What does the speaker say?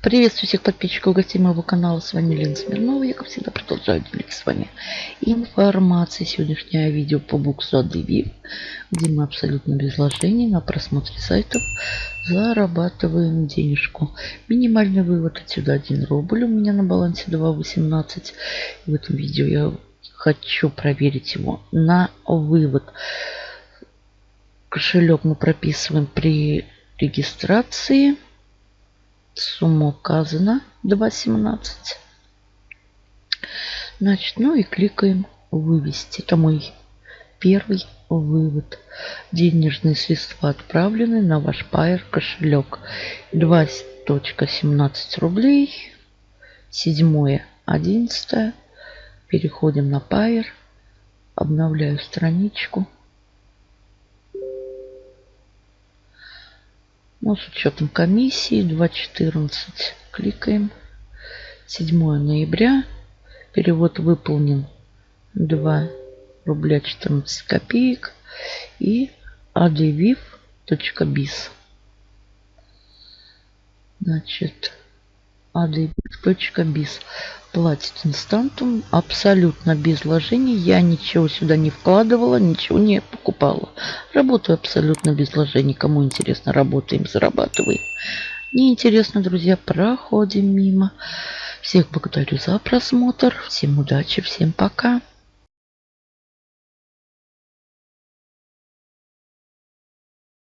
Приветствую всех подписчиков гостей моего канала. С вами Лена Смирнова. Я, как всегда, продолжаю делиться с вами информацией. Сегодняшнее видео по ADV, где мы абсолютно без вложений на просмотре сайтов зарабатываем денежку. Минимальный вывод отсюда 1 рубль. У меня на балансе 2.18. В этом видео я хочу проверить его на вывод. Кошелек мы прописываем при регистрации. Сумма указана 2.17. Значит, ну и кликаем вывести. Это мой первый вывод. Денежные средства отправлены на ваш Pair кошелек. 2.17 рублей. 7 11 Переходим на Pair. Обновляю страничку. Ну, с учетом комиссии 2.14 кликаем. 7 ноября. Перевод выполнен 2 рубля 14 копеек. И adviv.biz. Значит, adviv.biz платит инстантум абсолютно без вложений. Я ничего сюда не вкладывала, ничего не покупала. Работаю абсолютно без вложений. Кому интересно, работаем, зарабатываем. Не интересно, друзья, проходим мимо. Всех благодарю за просмотр. Всем удачи, всем пока.